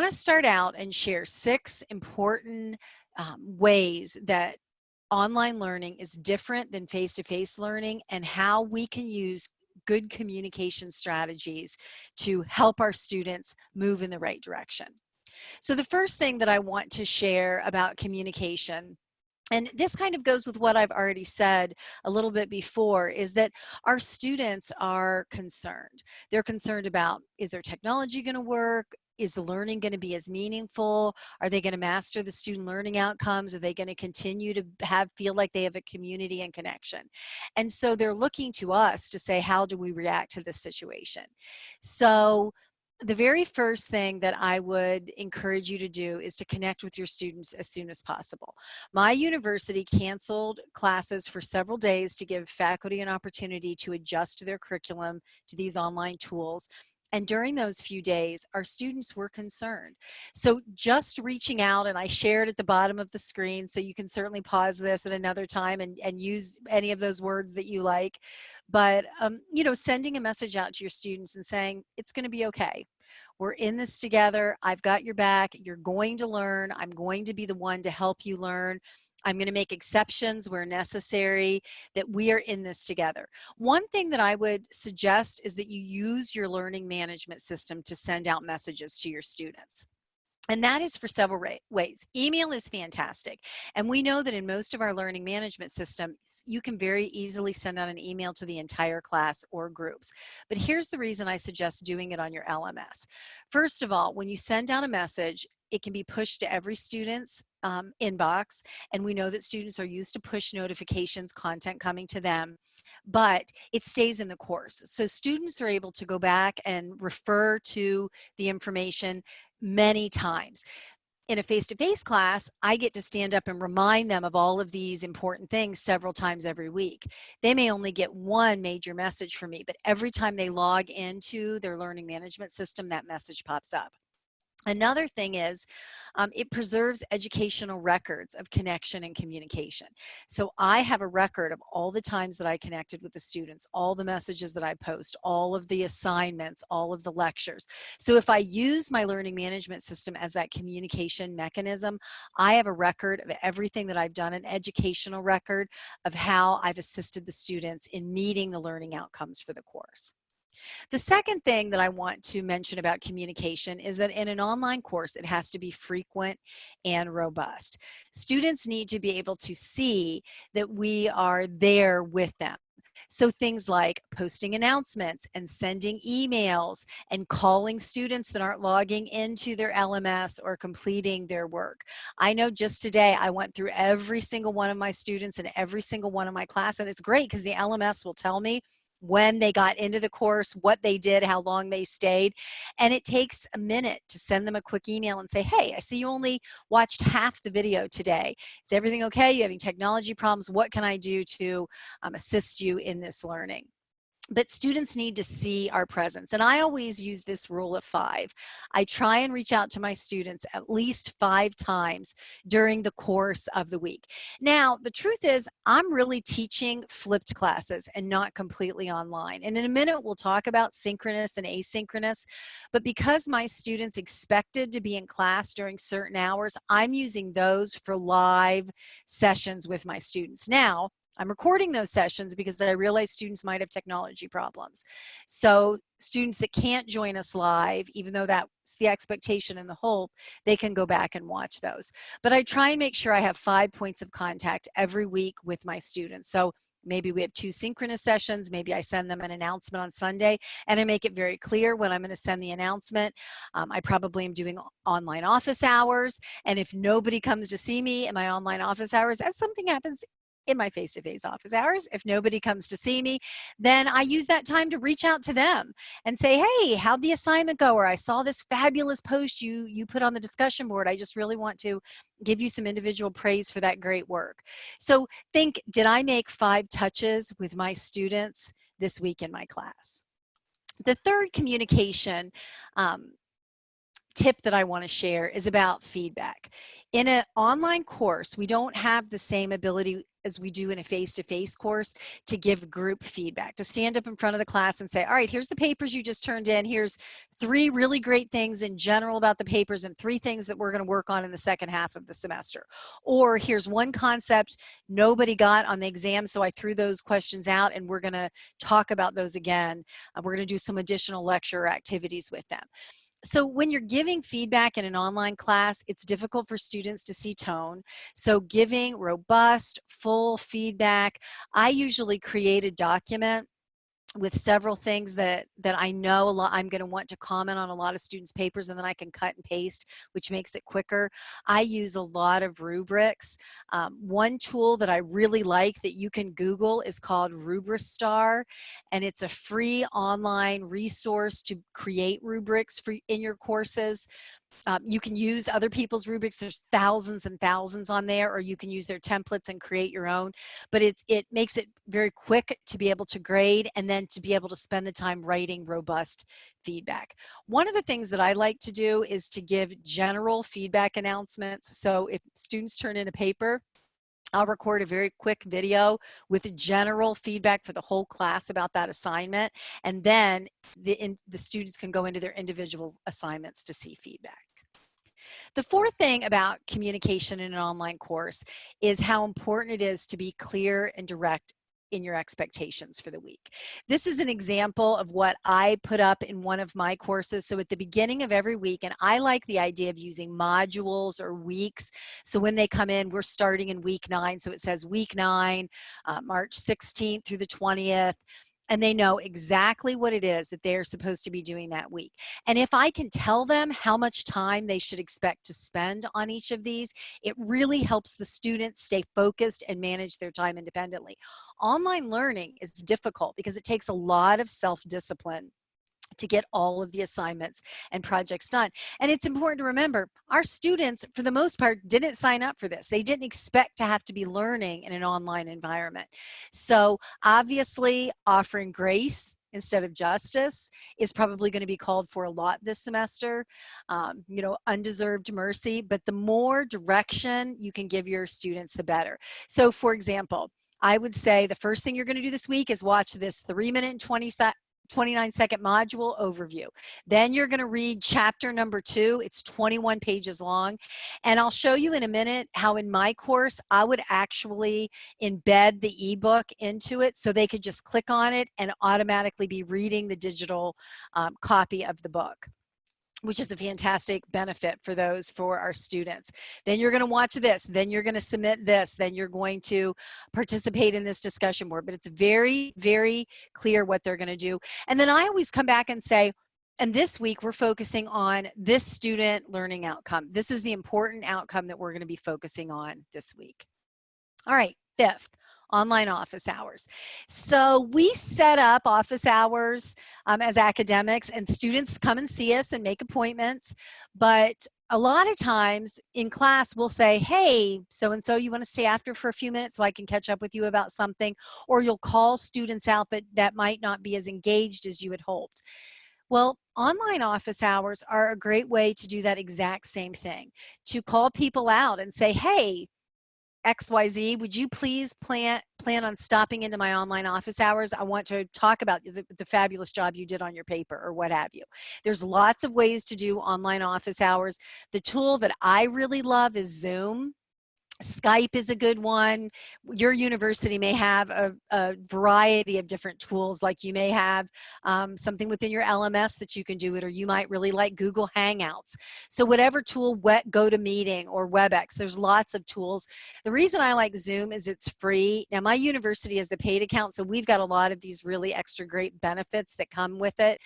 want to start out and share six important um, ways that online learning is different than face-to-face -face learning and how we can use good communication strategies to help our students move in the right direction. So the first thing that I want to share about communication and this kind of goes with what I've already said a little bit before is that our students are concerned. They're concerned about is their technology going to work? Is the learning going to be as meaningful? Are they going to master the student learning outcomes? Are they going to continue to have feel like they have a community and connection? And so they're looking to us to say, how do we react to this situation? So the very first thing that I would encourage you to do is to connect with your students as soon as possible. My university canceled classes for several days to give faculty an opportunity to adjust their curriculum to these online tools and during those few days, our students were concerned. So just reaching out, and I shared at the bottom of the screen, so you can certainly pause this at another time and, and use any of those words that you like. But, um, you know, sending a message out to your students and saying, it's going to be okay. We're in this together. I've got your back. You're going to learn. I'm going to be the one to help you learn. I'm going to make exceptions where necessary, that we are in this together. One thing that I would suggest is that you use your learning management system to send out messages to your students. And that is for several ways. Email is fantastic. And we know that in most of our learning management systems, you can very easily send out an email to the entire class or groups. But here's the reason I suggest doing it on your LMS. First of all, when you send out a message, it can be pushed to every student's um, inbox. And we know that students are used to push notifications, content coming to them, but it stays in the course. So students are able to go back and refer to the information many times. In a face-to-face -face class, I get to stand up and remind them of all of these important things several times every week. They may only get one major message from me, but every time they log into their learning management system, that message pops up. Another thing is um, it preserves educational records of connection and communication. So I have a record of all the times that I connected with the students, all the messages that I post, all of the assignments, all of the lectures. So if I use my learning management system as that communication mechanism, I have a record of everything that I've done, an educational record of how I've assisted the students in meeting the learning outcomes for the course. The second thing that I want to mention about communication is that in an online course, it has to be frequent and robust. Students need to be able to see that we are there with them. So things like posting announcements and sending emails and calling students that aren't logging into their LMS or completing their work. I know just today I went through every single one of my students and every single one of my class and it's great because the LMS will tell me when they got into the course, what they did, how long they stayed. And it takes a minute to send them a quick email and say, hey, I see you only watched half the video today. Is everything okay? You having technology problems? What can I do to um, assist you in this learning? But students need to see our presence. And I always use this rule of five. I try and reach out to my students at least five times during the course of the week. Now, the truth is I'm really teaching flipped classes and not completely online. And in a minute, we'll talk about synchronous and asynchronous, but because my students expected to be in class during certain hours, I'm using those for live sessions with my students. Now, I'm recording those sessions because I realize students might have technology problems. So students that can't join us live, even though that's the expectation and the hope, they can go back and watch those. But I try and make sure I have five points of contact every week with my students. So maybe we have two synchronous sessions maybe i send them an announcement on sunday and i make it very clear when i'm going to send the announcement um, i probably am doing online office hours and if nobody comes to see me in my online office hours as something happens in my face-to-face -face office hours. If nobody comes to see me, then I use that time to reach out to them and say, hey, how'd the assignment go? Or I saw this fabulous post you, you put on the discussion board. I just really want to give you some individual praise for that great work. So think, did I make five touches with my students this week in my class? The third communication um, tip that I want to share is about feedback. In an online course, we don't have the same ability as we do in a face-to-face course to give group feedback, to stand up in front of the class and say, all right, here's the papers you just turned in. Here's three really great things in general about the papers and three things that we're gonna work on in the second half of the semester. Or here's one concept nobody got on the exam, so I threw those questions out and we're gonna talk about those again. Uh, we're gonna do some additional lecture activities with them so when you're giving feedback in an online class, it's difficult for students to see tone. So giving robust, full feedback, I usually create a document with several things that that I know a lot I'm going to want to comment on a lot of students papers and then I can cut and paste which makes it quicker. I use a lot of rubrics. Um, one tool that I really like that you can google is called RubiStar and it's a free online resource to create rubrics for in your courses um, you can use other people's rubrics. There's thousands and thousands on there, or you can use their templates and create your own. But it's, it makes it very quick to be able to grade and then to be able to spend the time writing robust feedback. One of the things that I like to do is to give general feedback announcements. So if students turn in a paper, I'll record a very quick video with general feedback for the whole class about that assignment. And then the, in, the students can go into their individual assignments to see feedback. The fourth thing about communication in an online course is how important it is to be clear and direct in your expectations for the week. This is an example of what I put up in one of my courses. So at the beginning of every week, and I like the idea of using modules or weeks. So when they come in, we're starting in week nine. So it says week nine, uh, March 16th through the 20th and they know exactly what it is that they're supposed to be doing that week. And if I can tell them how much time they should expect to spend on each of these, it really helps the students stay focused and manage their time independently. Online learning is difficult because it takes a lot of self-discipline to get all of the assignments and projects done. And it's important to remember our students, for the most part, didn't sign up for this. They didn't expect to have to be learning in an online environment. So obviously offering grace instead of justice is probably going to be called for a lot this semester. Um, you know, undeserved mercy, but the more direction you can give your students, the better. So for example, I would say the first thing you're going to do this week is watch this three minute and 20 29 second module overview. Then you're going to read chapter number two. It's 21 pages long. And I'll show you in a minute how in my course, I would actually embed the ebook into it so they could just click on it and automatically be reading the digital um, copy of the book which is a fantastic benefit for those for our students. Then you're going to watch this, then you're going to submit this, then you're going to participate in this discussion board. But it's very, very clear what they're going to do. And then I always come back and say, and this week we're focusing on this student learning outcome. This is the important outcome that we're going to be focusing on this week. All right, fifth, online office hours. So we set up office hours um, as academics and students come and see us and make appointments. But a lot of times in class we'll say, hey, so-and-so, you wanna stay after for a few minutes so I can catch up with you about something? Or you'll call students out that, that might not be as engaged as you had hoped. Well, online office hours are a great way to do that exact same thing, to call people out and say, hey, XYZ, would you please plan plan on stopping into my online office hours? I want to talk about the, the fabulous job you did on your paper or what have you. There's lots of ways to do online office hours. The tool that I really love is Zoom. Skype is a good one. Your university may have a, a variety of different tools, like you may have um, something within your LMS that you can do it, or you might really like Google Hangouts. So whatever tool, GoToMeeting or WebEx, there's lots of tools. The reason I like Zoom is it's free. Now my university has the paid account, so we've got a lot of these really extra great benefits that come with it.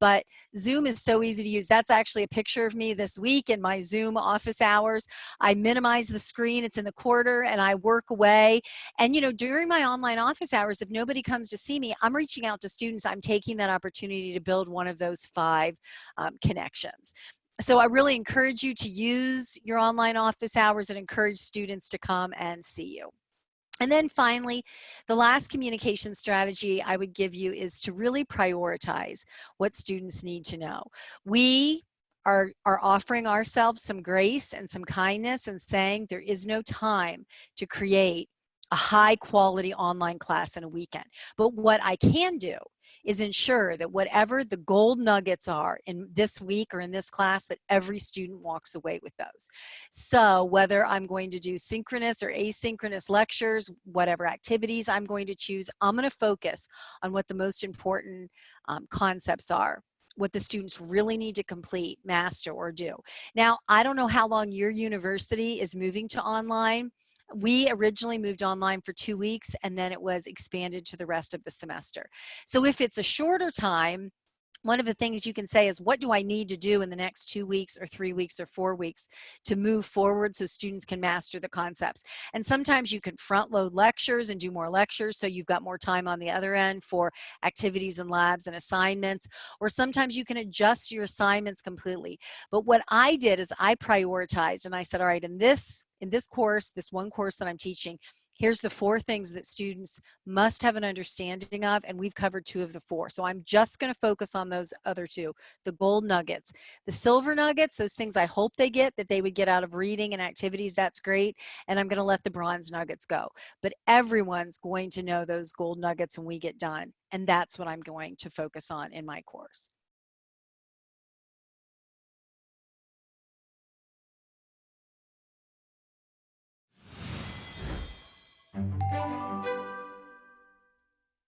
But Zoom is so easy to use. That's actually a picture of me this week in my Zoom office hours. I minimize the screen. It's in the quarter and I work away. And, you know, during my online office hours, if nobody comes to see me, I'm reaching out to students. I'm taking that opportunity to build one of those five um, connections. So I really encourage you to use your online office hours and encourage students to come and see you. And then finally, the last communication strategy I would give you is to really prioritize what students need to know. We are, are offering ourselves some grace and some kindness and saying there is no time to create a high quality online class in a weekend. But what I can do is ensure that whatever the gold nuggets are in this week or in this class, that every student walks away with those. So whether I'm going to do synchronous or asynchronous lectures, whatever activities I'm going to choose, I'm going to focus on what the most important um, concepts are what the students really need to complete, master, or do. Now, I don't know how long your university is moving to online, we originally moved online for two weeks and then it was expanded to the rest of the semester. So if it's a shorter time, one of the things you can say is what do I need to do in the next two weeks or three weeks or four weeks to move forward so students can master the concepts. And sometimes you can front load lectures and do more lectures so you've got more time on the other end for activities and labs and assignments. Or sometimes you can adjust your assignments completely. But what I did is I prioritized and I said, all right, in this in this course, this one course that I'm teaching, here's the four things that students must have an understanding of, and we've covered two of the four. So I'm just gonna focus on those other two, the gold nuggets. The silver nuggets, those things I hope they get, that they would get out of reading and activities, that's great, and I'm gonna let the bronze nuggets go. But everyone's going to know those gold nuggets when we get done, and that's what I'm going to focus on in my course.